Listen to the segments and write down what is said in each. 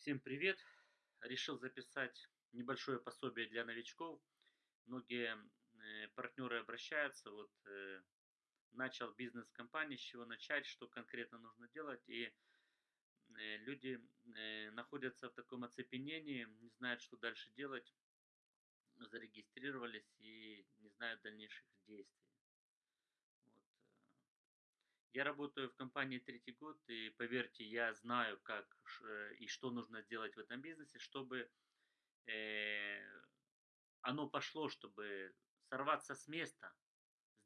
Всем привет! Решил записать небольшое пособие для новичков. Многие э, партнеры обращаются, вот э, начал бизнес-компании, с чего начать, что конкретно нужно делать. И э, люди находятся в таком оцепенении, не знают, что дальше делать, зарегистрировались и не знают дальнейших действий. Я работаю в компании третий год, и поверьте, я знаю, как э, и что нужно делать в этом бизнесе, чтобы э, оно пошло, чтобы сорваться с места,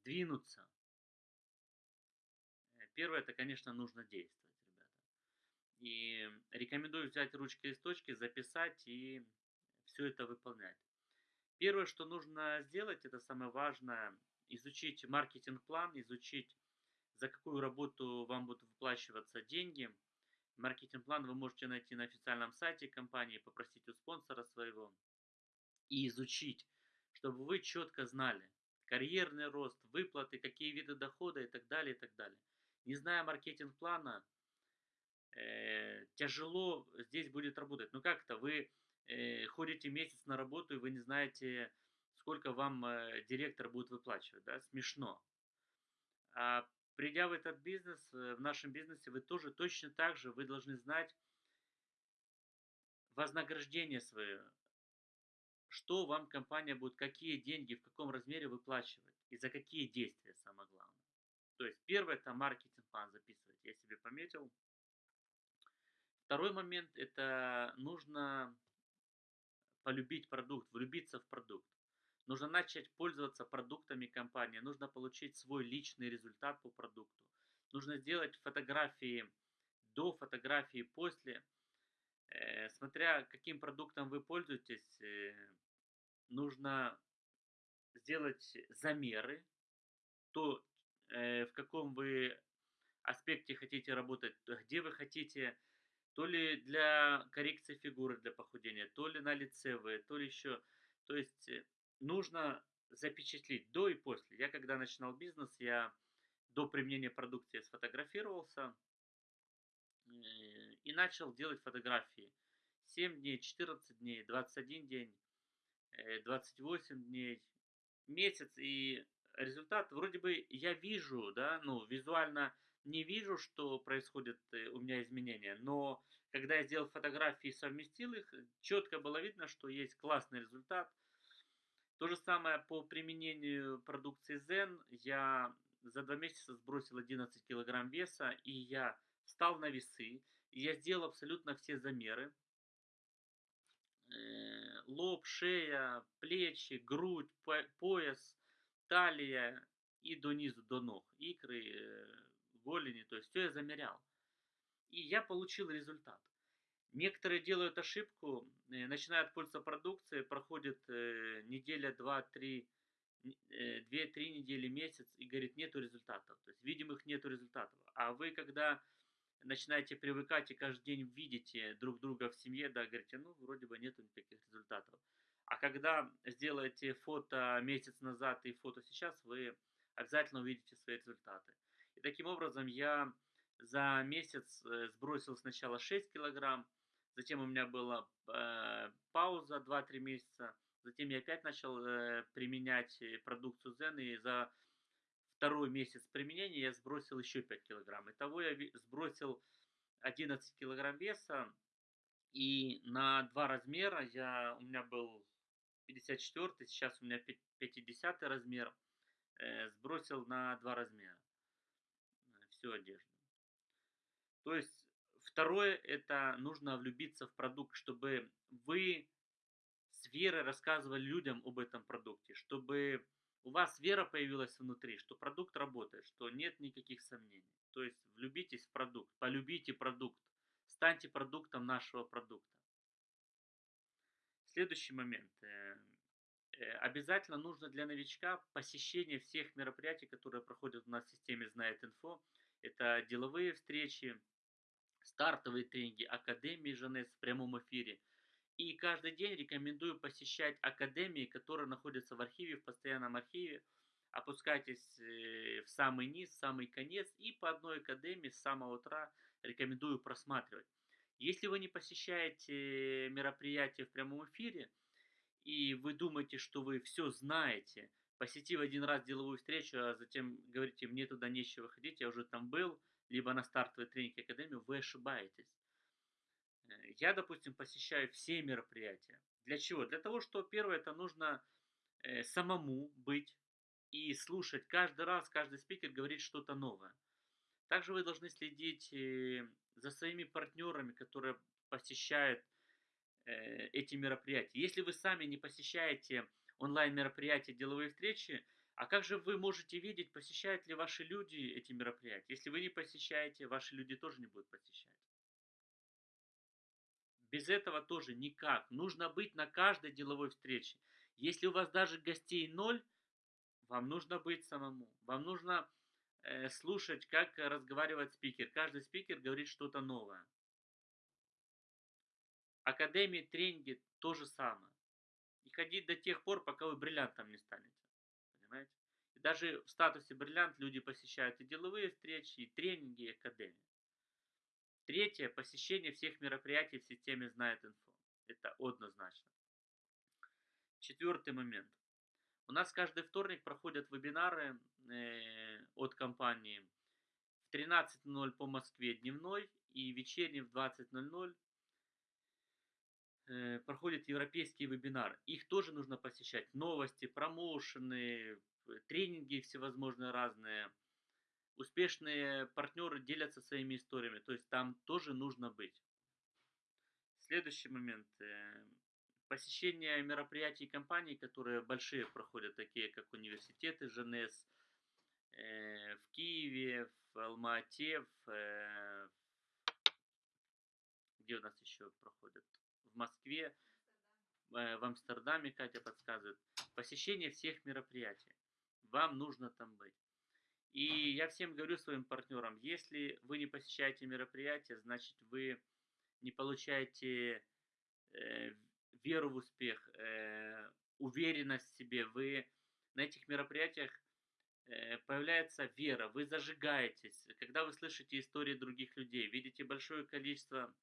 сдвинуться. Э, Первое, это, конечно, нужно действовать, ребята. И рекомендую взять ручки и листочки, записать и все это выполнять. Первое, что нужно сделать, это самое важное, изучить маркетинг-план, изучить, за какую работу вам будут выплачиваться деньги. Маркетинг-план вы можете найти на официальном сайте компании, попросить у спонсора своего и изучить, чтобы вы четко знали карьерный рост, выплаты, какие виды дохода и так далее, и так далее. Не зная маркетинг-плана, э, тяжело здесь будет работать. Ну как это, вы э, ходите месяц на работу, и вы не знаете, сколько вам э, директор будет выплачивать, да, смешно. А придя в этот бизнес, э, в нашем бизнесе, вы тоже точно так же, вы должны знать вознаграждение свое, что вам компания будет, какие деньги, в каком размере выплачивать и за какие действия, самое главное. То есть первое это маркетинг-план записывать, я себе пометил. Второй момент это нужно полюбить продукт, влюбиться в продукт. Нужно начать пользоваться продуктами компании, нужно получить свой личный результат по продукту. Нужно сделать фотографии до, фотографии после. Э, смотря каким продуктом вы пользуетесь, э, нужно сделать замеры, то э, в каком вы аспекте хотите работать, где вы хотите, то ли для коррекции фигуры, для похудения, то ли на лице вы, то ли еще. То есть нужно запечатлеть до и после. Я когда начинал бизнес, я до применения продукции сфотографировался э, и начал делать фотографии. 7 дней, 14 дней, 21 день, э, 28 дней, месяц. И результат вроде бы я вижу, да, ну, визуально не вижу, что происходит э, у меня изменения, но когда я сделал фотографии и совместил их, четко было видно, что есть классный результат. То же самое по применению продукции Zen. Я за два месяца сбросил 11 килограмм веса, и я встал на весы, и я сделал абсолютно все замеры. Э, Лоб, шея, плечи, грудь, по- пояс, талия и до низу, до ног, икры, э, голени, то есть все я замерял. И я получил результат. Некоторые делают ошибку, э, начинают пользоваться продукцией, проходит э, неделя, два, три, э, две-три недели, месяц, и говорит, нету результатов. То есть видимых нету результатов. А вы, когда начинаете привыкать и каждый день видите друг друга в семье, да, говорите, ну, вроде бы нету никаких результатов. А когда сделаете фото месяц назад и фото сейчас, вы обязательно увидите свои результаты. И таким образом я за месяц сбросил сначала 6 килограмм, затем у меня была э, пауза два-три месяца, затем я опять начал э, применять э, продукцию Zen, и за второй месяц применения я сбросил еще 5 килограмм. Итого я сбросил 11 килограмм веса, и на два размера я, у меня был 54, сейчас у меня пя- 50 размер, э, сбросил на два размера э, всю одежду. То есть второе, это нужно влюбиться в продукт, чтобы вы с верой рассказывали людям об этом продукте, чтобы у вас вера появилась внутри, что продукт работает, что нет никаких сомнений. То есть влюбитесь в продукт, полюбите продукт, станьте продуктом нашего продукта. Следующий момент. э, э, Обязательно нужно для новичка посещение всех мероприятий, которые проходят у нас в системе Знает Инфо. Это деловые встречи, стартовые тренинги, академии Жанес в прямом эфире. И каждый день рекомендую посещать академии, которые находятся в архиве, в постоянном архиве. Опускайтесь э, в самый низ, в самый конец и по одной академии с самого утра рекомендую просматривать. Если вы не посещаете мероприятия в прямом эфире, и вы думаете, что вы все знаете, посетив один раз деловую встречу, а затем говорите, мне туда нечего ходить, я уже там был, либо на стартовой тренинг академию, вы ошибаетесь. Э, я, допустим, посещаю все мероприятия. Для чего? Для того, что первое, это нужно э, самому быть и слушать. Каждый раз каждый спикер говорит что-то новое. Также вы должны следить э, за своими партнерами, которые посещают э, эти мероприятия. Если вы сами не посещаете онлайн-мероприятия, деловые встречи, а как же вы можете видеть, посещают ли ваши люди эти мероприятия? Если вы не посещаете, ваши люди тоже не будут посещать. Без этого тоже никак. Нужно быть на каждой деловой встрече. Если у вас даже гостей ноль, вам нужно быть самому. Вам нужно э, слушать, как разговаривает спикер. Каждый спикер говорит что-то новое. Академии, тренинги то же самое. И ходить до тех пор, пока вы бриллиантом не станете. Понимаете? И даже в статусе бриллиант люди посещают и деловые встречи, и тренинги, и академии. Третье. Посещение всех мероприятий в системе «Знает инфо». Это однозначно. Четвертый момент. У нас каждый вторник проходят вебинары э, от компании в 13.00 по Москве дневной и вечерний в 20.00 э, проходят европейские вебинары. Их тоже нужно посещать. Новости, промоушены, тренинги всевозможные разные. Успешные партнеры делятся своими историями. То есть там тоже нужно быть. Следующий момент. Э, посещение мероприятий компаний, которые большие проходят, такие как университеты ЖНС э, в Киеве, в Алма-Ате, в, э, где у нас еще проходят? В Москве, э, в Амстердаме, Катя подсказывает. Посещение всех мероприятий. Вам нужно там быть. И я всем говорю своим партнерам, если вы не посещаете мероприятия, значит вы не получаете э, веру в успех, э, уверенность в себе. Вы на этих мероприятиях э, появляется вера, вы зажигаетесь. Когда вы слышите истории других людей, видите большое количество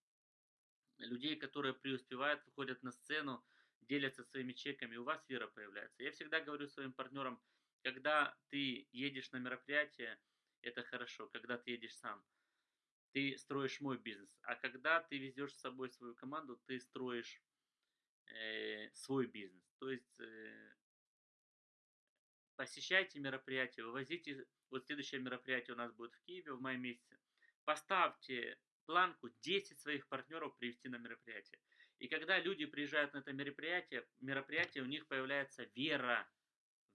людей, которые преуспевают, выходят на сцену, делятся своими чеками, у вас вера появляется. Я всегда говорю своим партнерам, когда ты едешь на мероприятие, это хорошо, когда ты едешь сам, ты строишь мой бизнес. А когда ты везешь с собой свою команду, ты строишь э, свой бизнес. То есть э, посещайте мероприятия, вывозите. Вот следующее мероприятие у нас будет в Киеве в мае месяце. Поставьте планку 10 своих партнеров привести на мероприятие. И когда люди приезжают на это мероприятие, мероприятие у них появляется вера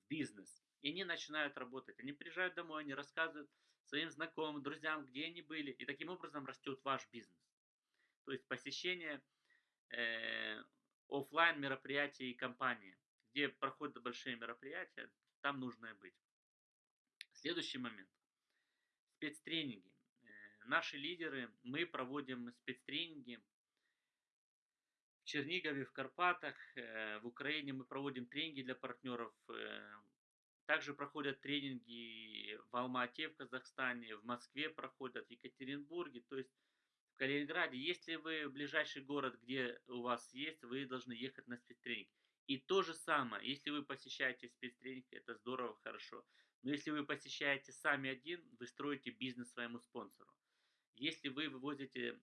в бизнес. И они начинают работать. Они приезжают домой, они рассказывают своим знакомым, друзьям, где они были. И таким образом растет ваш бизнес. То есть посещение э, офлайн мероприятия и компании, где проходят большие мероприятия, там нужно быть. Следующий момент. Спецтренинги. Наши лидеры, мы проводим спецтренинги в Чернигове, в Карпатах, э, в Украине мы проводим тренинги для партнеров. Э, также проходят тренинги в Алма-Ате, в Казахстане, в Москве проходят, в Екатеринбурге. То есть в Калининграде, если вы в ближайший город, где у вас есть, вы должны ехать на спецтренинг. И то же самое, если вы посещаете спецтренинг, это здорово, хорошо. Но если вы посещаете сами один, вы строите бизнес своему спонсору. Если вы вывозите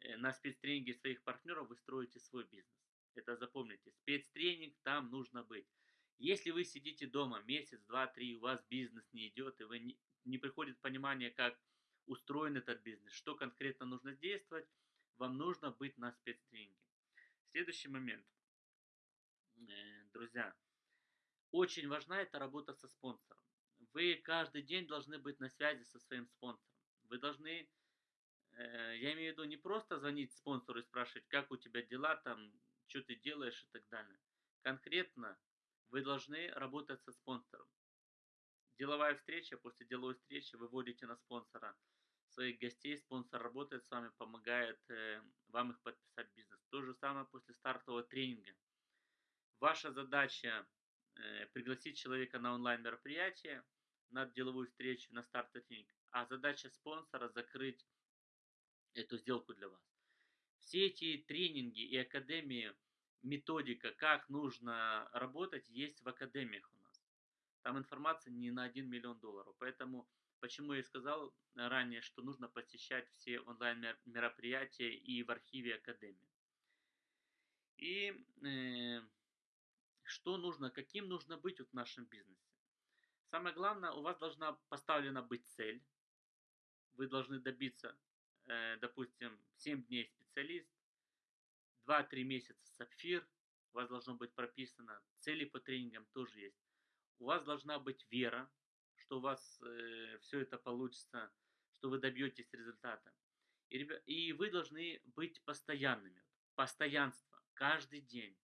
э, на спецтренинге своих партнеров, вы строите свой бизнес. Это запомните. Спецтренинг, там нужно быть. Если вы сидите дома месяц, два, три, у вас бизнес не идет, и вы не, не приходит понимание, как устроен этот бизнес, что конкретно нужно действовать, вам нужно быть на спецтренинге. Следующий момент. Э, друзья, очень важна эта работа со спонсором. Вы каждый день должны быть на связи со своим спонсором. Вы должны, я имею в виду, не просто звонить спонсору и спрашивать, как у тебя дела там, что ты делаешь и так далее. Конкретно вы должны работать со спонсором. Деловая встреча, после деловой встречи вы вводите на спонсора своих гостей, спонсор работает с вами, помогает э, вам их подписать бизнес. То же самое после стартового тренинга. Ваша задача э, пригласить человека на онлайн мероприятие, на деловую встречу, на стартовый тренинг, а задача спонсора закрыть эту сделку для вас. Все эти тренинги и академии, методика, как нужно работать, есть в академиях у нас. Там информация не на 1 миллион долларов. Поэтому, почему я сказал ранее, что нужно посещать все онлайн-мероприятия и в архиве академии. И э, что нужно, каким нужно быть вот в нашем бизнесе. Самое главное, у вас должна поставлена быть цель. Вы должны добиться, допустим, 7 дней специалист, 2-3 месяца сапфир. У вас должно быть прописано, цели по тренингам тоже есть. У вас должна быть вера, что у вас э, все это получится, что вы добьетесь результата. И, и вы должны быть постоянными. Постоянство. Каждый день.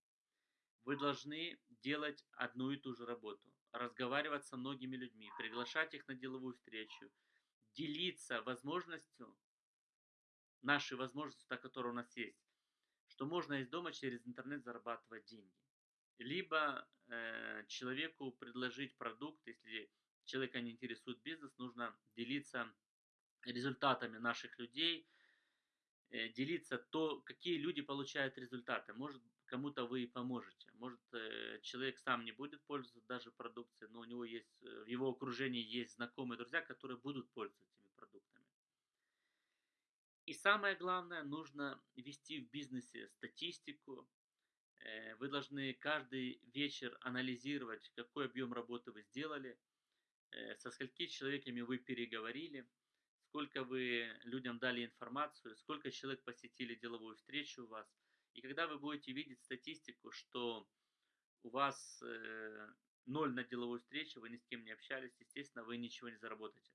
Вы должны делать одну и ту же работу. Разговаривать со многими людьми, приглашать их на деловую встречу, делиться возможностью, нашей возможностью, та, которая у нас есть, что можно из дома через интернет зарабатывать деньги. Либо э, человеку предложить продукт, если человека не интересует бизнес, нужно делиться результатами наших людей, э, делиться то, какие люди получают результаты. Может, кому-то вы и поможете. Может, э, человек сам не будет пользоваться даже продукцией, но у него есть, э, в его окружении есть знакомые друзья, которые будут пользоваться. И самое главное, нужно вести в бизнесе статистику. Э, вы должны каждый вечер анализировать, какой объем работы вы сделали, со сколькими человеками вы переговорили, сколько вы людям дали информацию, сколько человек посетили деловую встречу у вас – и когда вы будете видеть статистику, что у вас э, ноль на деловой встрече, вы ни с кем не общались, естественно, вы ничего не заработаете.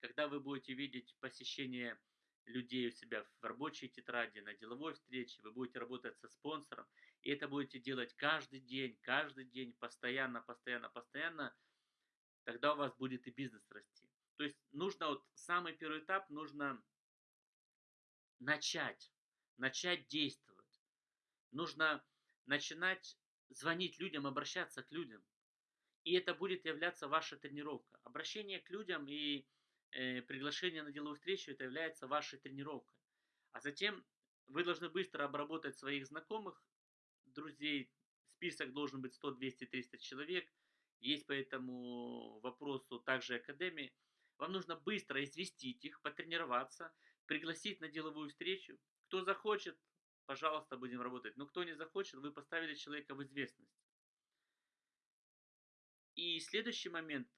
Когда вы будете видеть посещение людей у себя в рабочей тетради, на деловой встрече, вы будете работать со спонсором, и это будете делать каждый день, каждый день, постоянно, постоянно, постоянно, тогда у вас будет и бизнес расти. То есть нужно вот самый первый этап, нужно начать, начать действовать нужно начинать звонить людям, обращаться к людям. И это будет являться ваша тренировка. Обращение к людям и приглашение на деловую встречу это является вашей тренировкой. А затем вы должны быстро обработать своих знакомых, друзей. Список должен быть 100, 200, 300 человек. Есть по этому вопросу также академии. Вам нужно быстро известить их, потренироваться, пригласить на деловую встречу. Кто захочет, пожалуйста, будем работать. Но кто не захочет, вы поставили человека в известность. И следующий момент,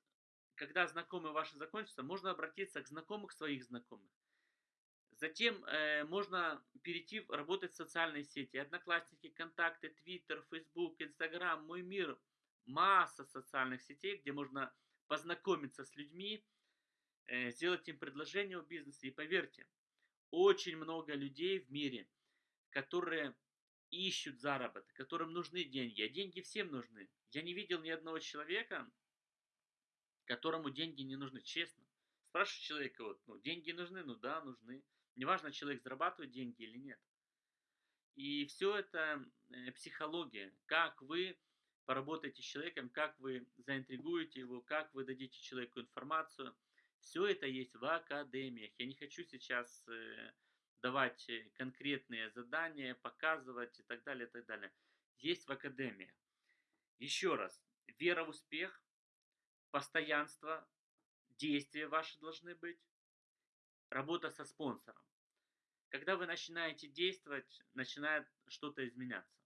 когда знакомые ваши закончатся, можно обратиться к знакомых своих знакомых. Затем э, можно перейти работать в социальные сети. Одноклассники, контакты, Твиттер, Фейсбук, Инстаграм, Мой мир. Масса социальных сетей, где можно познакомиться с людьми, э, сделать им предложение о бизнесе. И поверьте, очень много людей в мире – которые ищут заработок, которым нужны деньги, а деньги всем нужны. Я не видел ни одного человека, которому деньги не нужны, честно. Спрашиваю человека, вот, ну, деньги нужны, ну да, нужны. Неважно, человек зарабатывает деньги или нет. И все это э, психология, как вы поработаете с человеком, как вы заинтригуете его, как вы дадите человеку информацию. Все это есть в академиях. Я не хочу сейчас э, давать э, конкретные задания, показывать и так далее, и так далее. Есть в академии. Еще раз, вера в успех, постоянство, действия ваши должны быть, работа со спонсором. Когда вы начинаете действовать, начинает что-то изменяться.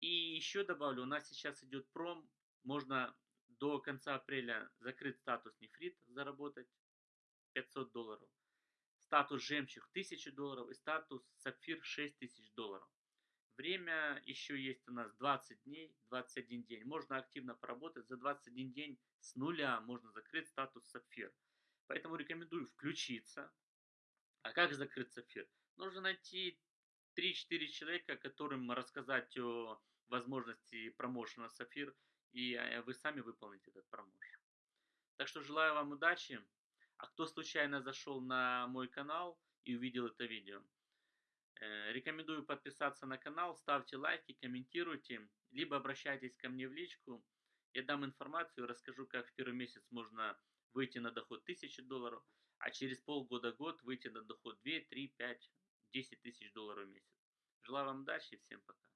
И еще добавлю, у нас сейчас идет пром, можно до конца апреля закрыть статус нефрит, заработать 500 долларов статус жемчуг 1000 долларов и статус сапфир 6000 долларов. Время еще есть у нас 20 дней, 21 день. Можно активно поработать. За 21 день с нуля можно закрыть статус сапфир. Поэтому рекомендую включиться. А как закрыть сапфир? Нужно найти 3-4 человека, которым рассказать о возможности промоушена сапфир. И э, вы сами выполните этот промоушен. Так что желаю вам удачи. А кто случайно зашел на мой канал и увидел это видео, рекомендую подписаться на канал, ставьте лайки, комментируйте, либо обращайтесь ко мне в личку. Я дам информацию, расскажу, как в первый месяц можно выйти на доход 1000 долларов, а через полгода-год выйти на доход 2, 3, 5 10 тысяч долларов в месяц. Желаю вам удачи всем пока.